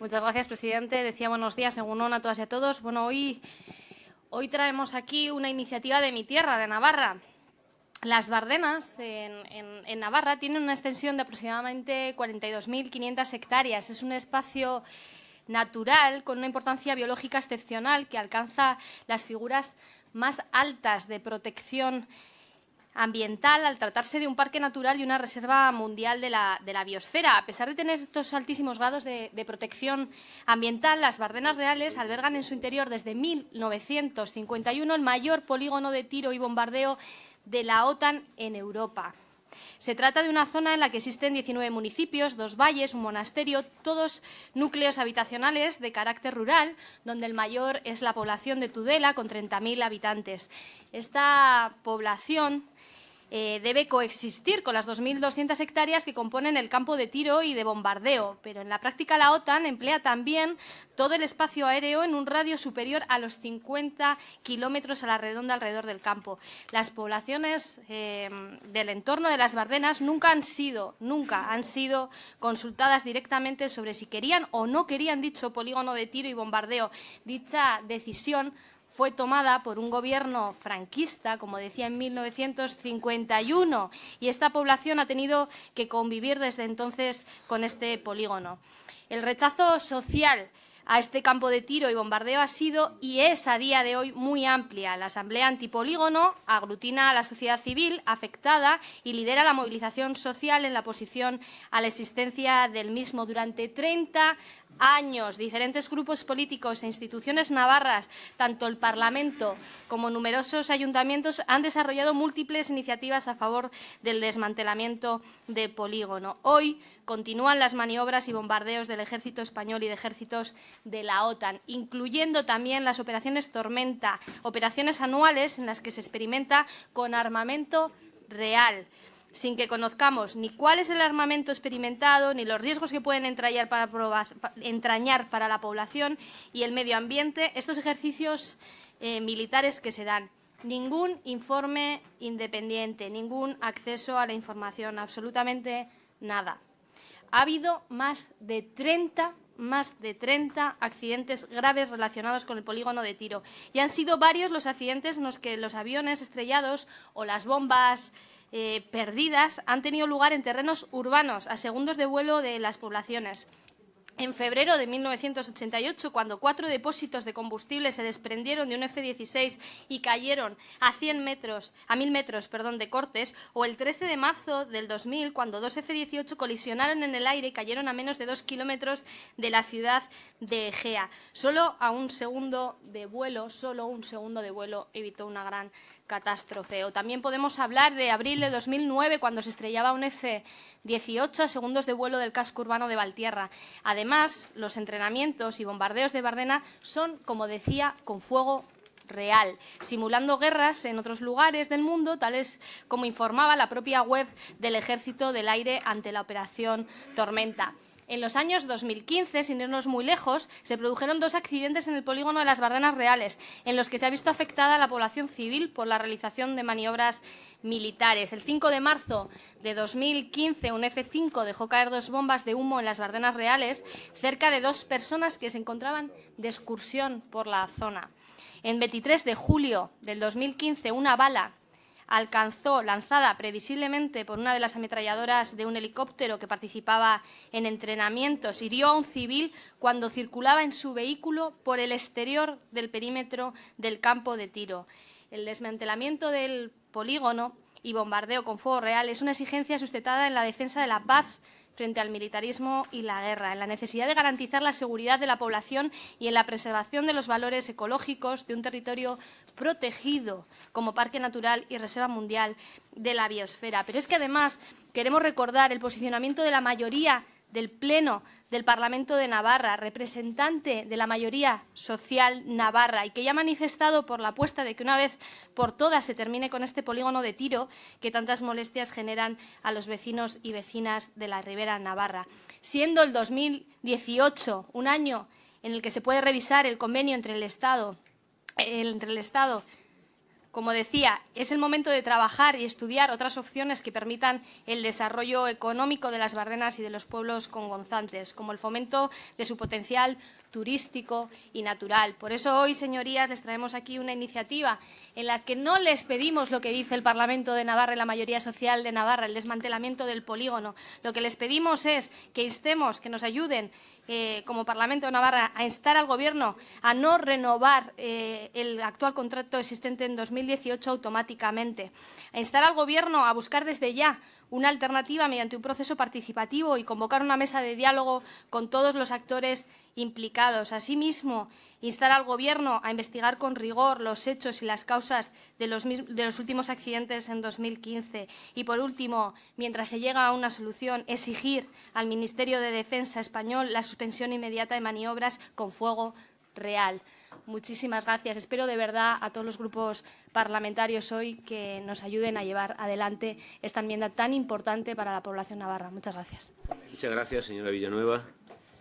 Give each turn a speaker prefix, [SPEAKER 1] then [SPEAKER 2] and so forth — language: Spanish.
[SPEAKER 1] Muchas gracias, presidente. Decía buenos días, según a todas y a todos. Bueno, hoy, hoy traemos aquí una iniciativa de mi tierra, de Navarra. Las Bardenas en, Navarra tienen una extensión de aproximadamente 42.500 hectáreas. Es un espacio natural con una importancia biológica excepcional que alcanza las figuras más altas de protección ambiental al tratarse de un parque natural y una reserva mundial de la, biosfera. A pesar de tener estos altísimos grados de, de, protección ambiental, las Bardenas Reales albergan en su interior desde 1951 el mayor polígono de tiro y bombardeo de la OTAN en Europa. Se trata de una zona en la que existen 19 municipios, dos valles, un monasterio, todos núcleos habitacionales de carácter rural, donde el mayor es la población de Tudela, con 30.000 habitantes. Esta población eh, debe coexistir con las 2.200 hectáreas que componen el campo de tiro y de bombardeo, pero en la práctica la OTAN emplea también todo el espacio aéreo en un radio superior a los 50 kilómetros a la redonda alrededor del campo. Las poblaciones eh, del entorno de las Bardenas nunca han sido, nunca han sido consultadas directamente sobre si querían o no querían dicho polígono de tiro y bombardeo. Dicha decisión fue tomada por un gobierno franquista, como decía en 1951, y esta población ha tenido que convivir desde entonces con este polígono. El rechazo social a este campo de tiro y bombardeo ha sido y es a día de hoy muy amplia. La Asamblea Antipolígono aglutina a la sociedad civil afectada y lidera la movilización social en la oposición a la existencia del mismo. Durante 30 años, diferentes grupos políticos e instituciones navarras, tanto el Parlamento como numerosos ayuntamientos, han desarrollado múltiples iniciativas a favor del desmantelamiento de polígono. Hoy continúan las maniobras y bombardeos del ejército español y de ejércitos de la OTAN, incluyendo también las operaciones Tormenta, operaciones anuales en las que se experimenta con armamento real sin que conozcamos ni cuál es el armamento experimentado, ni los riesgos que pueden entrañar para, la población y el medio ambiente, estos ejercicios eh, militares que se dan. Ningún informe independiente, ningún acceso a la información, absolutamente nada. Ha habido más de 30 más de 30 accidentes graves relacionados con el polígono de tiro. Y han sido varios los accidentes en los que los aviones estrellados o las bombas eh, perdidas han tenido lugar en terrenos urbanos, a segundos de vuelo de las poblaciones. En febrero de 1988, cuando cuatro depósitos de combustible se desprendieron de un F-16 y cayeron a 100 metros, a 1000 metros, perdón, de cortes, o el 13 de marzo del 2000, cuando dos F-18 colisionaron en el aire y cayeron a menos de dos kilómetros de la ciudad de Egea. Solo a un segundo de vuelo, solo un segundo de vuelo evitó una gran catástrofe. O también podemos hablar de abril de 2009, cuando se estrellaba un F-18 a segundos de vuelo del casco urbano de Valtierra. Además, los entrenamientos y bombardeos de Bardena son, como decía, con fuego real, simulando guerras en otros lugares del mundo, tales como informaba la propia web del Ejército del Aire ante la Operación Tormenta. En los años 2015, sin irnos muy lejos, se produjeron dos accidentes en el polígono de las Bardenas Reales, en los que se ha visto afectada la población civil por la realización de maniobras militares. El 5 de marzo de 2015, un F-5 dejó caer dos bombas de humo en las Bardenas Reales, cerca de dos personas que se encontraban de excursión por la zona. En 23 de julio del 2015, una bala alcanzó, lanzada previsiblemente por una de las ametralladoras de un helicóptero que participaba en entrenamientos, hirió a un civil cuando circulaba en su vehículo por el exterior del perímetro del campo de tiro. El desmantelamiento del polígono y bombardeo con fuego real es una exigencia sustentada en la defensa de la paz frente al militarismo y la guerra, en la necesidad de garantizar la seguridad de la población y en la preservación de los valores ecológicos de un territorio protegido como parque natural y reserva mundial de la biosfera. Pero es que además queremos recordar el posicionamiento de la mayoría del Pleno del Parlamento de Navarra, representante de la mayoría social navarra y que ya ha manifestado por la apuesta de que una vez por todas se termine con este polígono de tiro que tantas molestias generan a los vecinos y vecinas de la Ribera Navarra. Siendo el 2018 un año en el que se puede revisar el convenio entre el Estado, entre el Estado Como decía, es el momento de trabajar y estudiar otras opciones que permitan el desarrollo económico de las Bardenas y de los pueblos congonzantes, como el fomento de su potencial turístico y natural. Por eso hoy, señorías, les traemos aquí una iniciativa en la que no les pedimos lo que dice el Parlamento de Navarra y la mayoría social de Navarra, el desmantelamiento del polígono. Lo que les pedimos es que instemos, que nos ayuden eh, como Parlamento de Navarra a instar al Gobierno a no renovar eh, el actual contrato existente en 2018 automáticamente, a instar al Gobierno a buscar desde ya una alternativa mediante un proceso participativo y convocar una mesa de diálogo con todos los actores implicados. Asimismo, instar al Gobierno a investigar con rigor los hechos y las causas de los, últimos accidentes en 2015. Y, por último, mientras se llega a una solución, exigir al Ministerio de Defensa español la suspensión inmediata de maniobras con fuego real. Muchísimas gracias. Espero de verdad a todos los grupos parlamentarios hoy que nos ayuden a llevar adelante esta enmienda tan importante para la población navarra. Muchas gracias.
[SPEAKER 2] Muchas gracias, señora Villanueva.